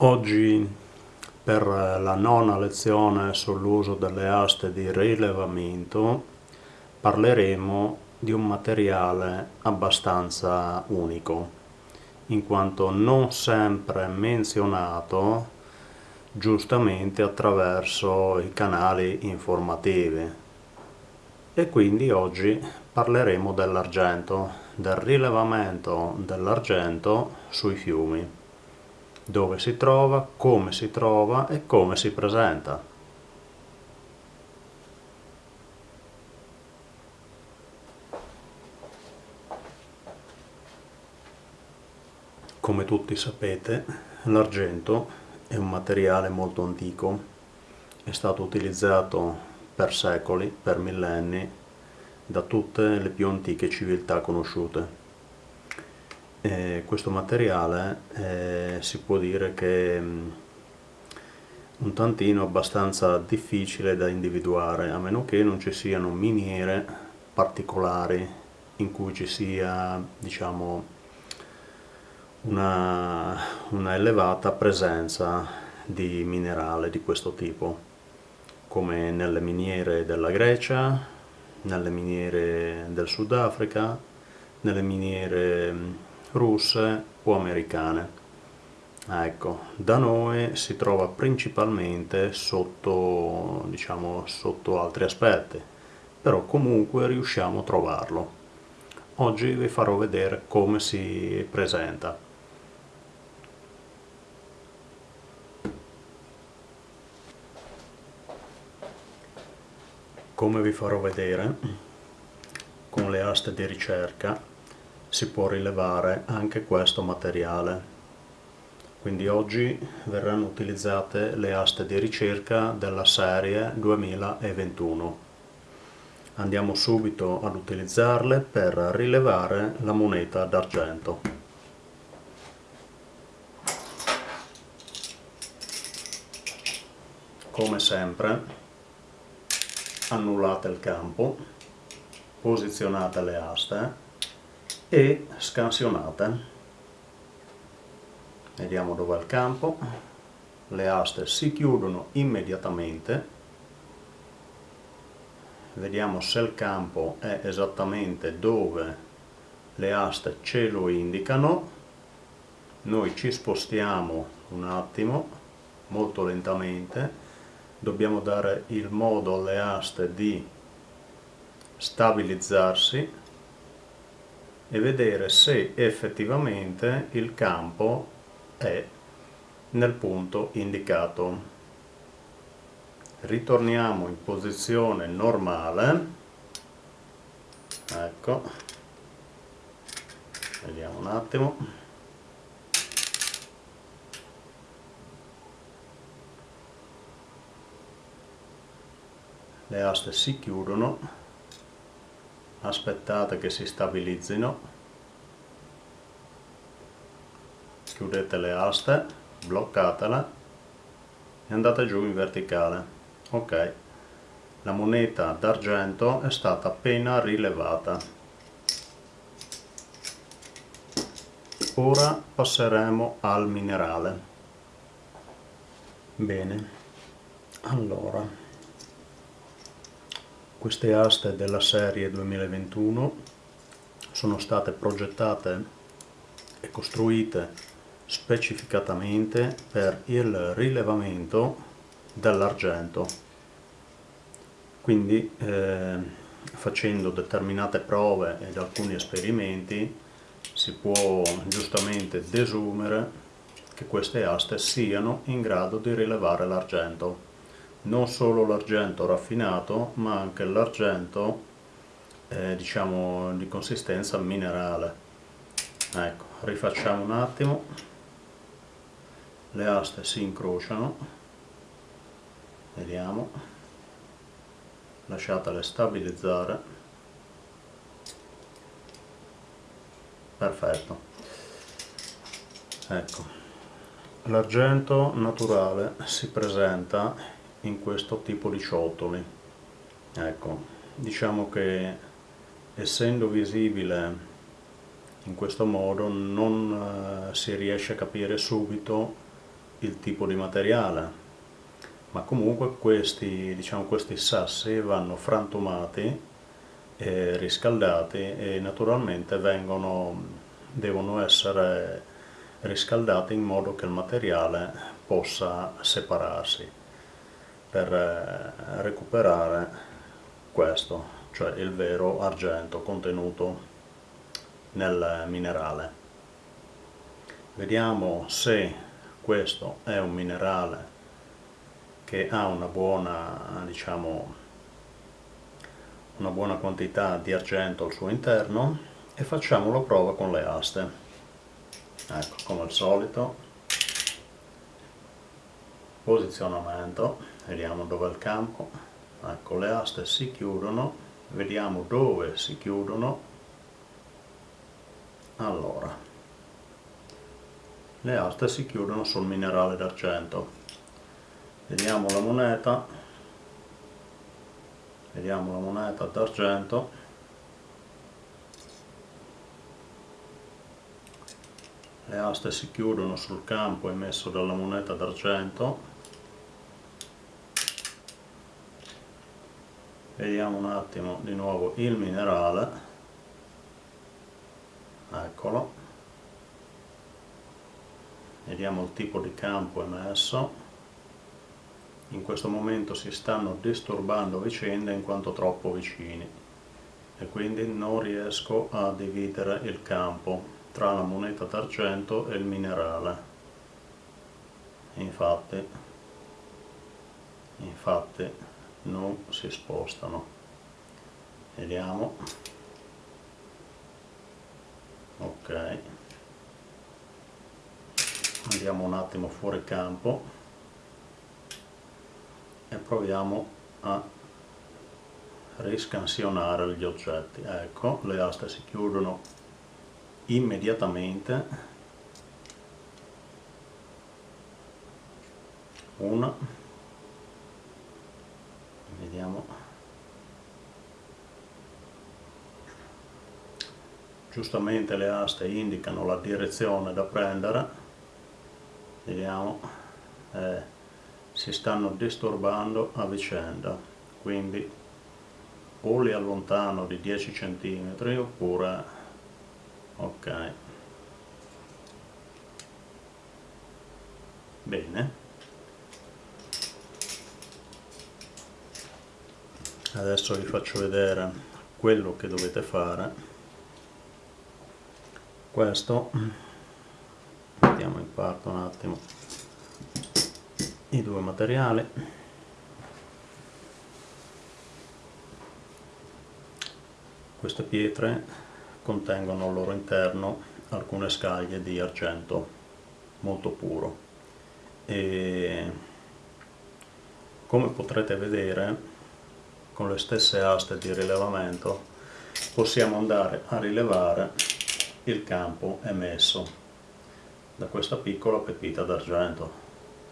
Oggi per la nona lezione sull'uso delle aste di rilevamento parleremo di un materiale abbastanza unico in quanto non sempre menzionato giustamente attraverso i canali informativi. E quindi oggi parleremo dell'argento, del rilevamento dell'argento sui fiumi dove si trova, come si trova e come si presenta. Come tutti sapete, l'argento è un materiale molto antico, è stato utilizzato per secoli, per millenni, da tutte le più antiche civiltà conosciute eh, questo materiale eh, si può dire che è mm, un tantino abbastanza difficile da individuare a meno che non ci siano miniere particolari in cui ci sia diciamo una, una elevata presenza di minerale di questo tipo come nelle miniere della Grecia, nelle miniere del Sudafrica, nelle miniere mm, russe o americane. Ecco, da noi si trova principalmente sotto, diciamo, sotto altri aspetti, però comunque riusciamo a trovarlo. Oggi vi farò vedere come si presenta. Come vi farò vedere, con le aste di ricerca si può rilevare anche questo materiale. Quindi oggi verranno utilizzate le aste di ricerca della serie 2021. Andiamo subito ad utilizzarle per rilevare la moneta d'argento. Come sempre annullate il campo, posizionate le aste e scansionate. Vediamo dove è il campo. Le aste si chiudono immediatamente. Vediamo se il campo è esattamente dove le aste ce lo indicano. Noi ci spostiamo un attimo molto lentamente. Dobbiamo dare il modo alle aste di stabilizzarsi e vedere se effettivamente il campo è nel punto indicato. Ritorniamo in posizione normale, ecco, vediamo un attimo. Le aste si chiudono aspettate che si stabilizzino. Chiudete le aste bloccatela e andate giù in verticale. Ok. La moneta d'argento è stata appena rilevata. Ora passeremo al minerale. Bene. Allora queste aste della serie 2021 sono state progettate e costruite specificatamente per il rilevamento dell'argento. Quindi eh, facendo determinate prove ed alcuni esperimenti si può giustamente desumere che queste aste siano in grado di rilevare l'argento non solo l'argento raffinato ma anche l'argento eh, diciamo di consistenza minerale. Ecco rifacciamo un attimo. Le aste si incrociano. Vediamo. Lasciatele stabilizzare. Perfetto. Ecco. L'argento naturale si presenta in questo tipo di ciotoli ecco diciamo che essendo visibile in questo modo non eh, si riesce a capire subito il tipo di materiale. Ma comunque questi, diciamo, questi sassi vanno frantumati e riscaldati e naturalmente vengono, devono essere riscaldati in modo che il materiale possa separarsi per eh, recuperare questo, cioè il vero argento contenuto nel minerale. Vediamo se questo è un minerale che ha una buona, diciamo, una buona quantità di argento al suo interno e facciamo la prova con le aste. Ecco, come al solito, posizionamento, vediamo dove è il campo, ecco le aste si chiudono, vediamo dove si chiudono, allora, le aste si chiudono sul minerale d'argento, vediamo la moneta. Vediamo la moneta d'argento. Le aste si chiudono sul campo emesso dalla moneta d'argento vediamo un attimo di nuovo il minerale. Eccolo. Vediamo il tipo di campo emesso. In questo momento si stanno disturbando vicende in quanto troppo vicini e quindi non riesco a dividere il campo tra la moneta d'argento e il minerale. Infatti infatti non si spostano. Vediamo. Ok. Andiamo un attimo fuori campo e proviamo a riscansionare gli oggetti. Ecco le aste si chiudono immediatamente. Una vediamo. Giustamente le aste indicano la direzione da prendere. Vediamo. Eh, si stanno disturbando a vicenda quindi o li allontano di 10 cm oppure ok. Bene adesso vi faccio vedere quello che dovete fare. Questo. Mettiamo in parte un attimo i due materiali. Queste pietre contengono al loro interno alcune scaglie di argento molto puro. E come potrete vedere con le stesse aste di rilevamento possiamo andare a rilevare il campo emesso da questa piccola pepita d'argento.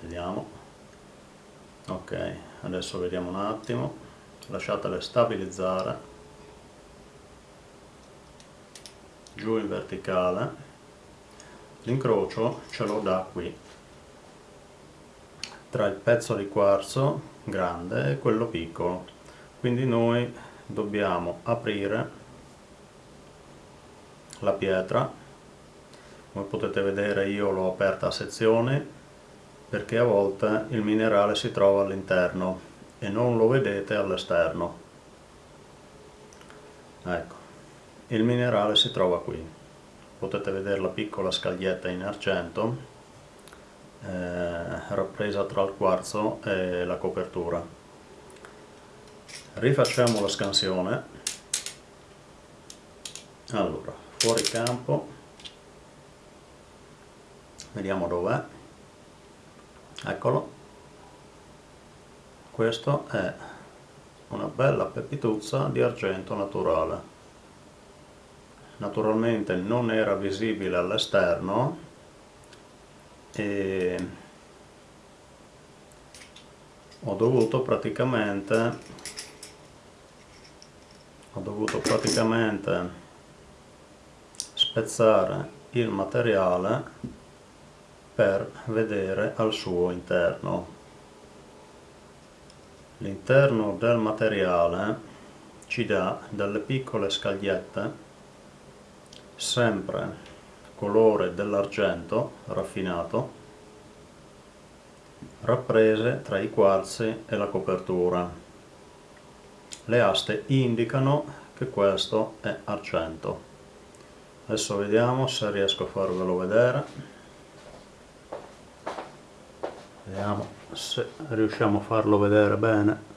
Vediamo. Ok adesso vediamo un attimo. Lasciatele stabilizzare. Giù in verticale. L'incrocio ce lo dà qui. Tra il pezzo di quarzo grande e quello piccolo quindi noi dobbiamo aprire la pietra. Come potete vedere io l'ho aperta a sezioni perché a volte il minerale si trova all'interno e non lo vedete all'esterno. Ecco il minerale si trova qui. Potete vedere la piccola scaglietta in argento eh, rappresa tra il quarzo e la copertura rifacciamo la scansione. Allora fuori campo. Vediamo dov'è. Eccolo. Questo è una bella pepituzza di argento naturale. Naturalmente non era visibile all'esterno e ho dovuto praticamente ho dovuto praticamente spezzare il materiale per vedere al suo interno. L'interno del materiale ci dà delle piccole scagliette sempre colore dell'argento raffinato rapprese tra i quarzi e la copertura. Le aste indicano che questo è argento. Adesso vediamo se riesco a farvelo vedere. Vediamo se riusciamo a farlo vedere bene.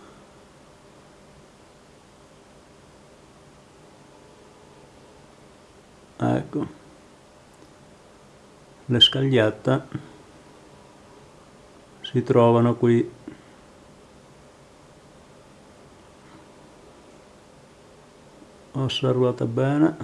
Ecco. Le scagliette si trovano qui osservate bene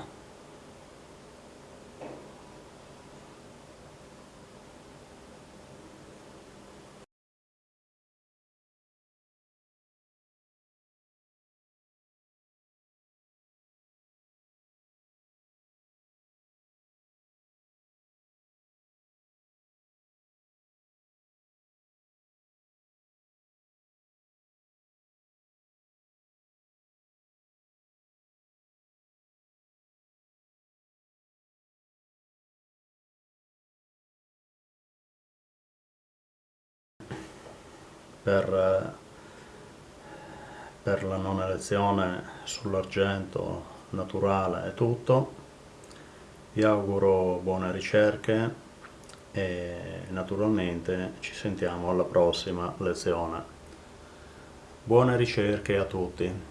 per, per la non elezione sull'argento naturale è tutto. Vi auguro buone ricerche e naturalmente ci sentiamo alla prossima lezione. Buone ricerche a tutti!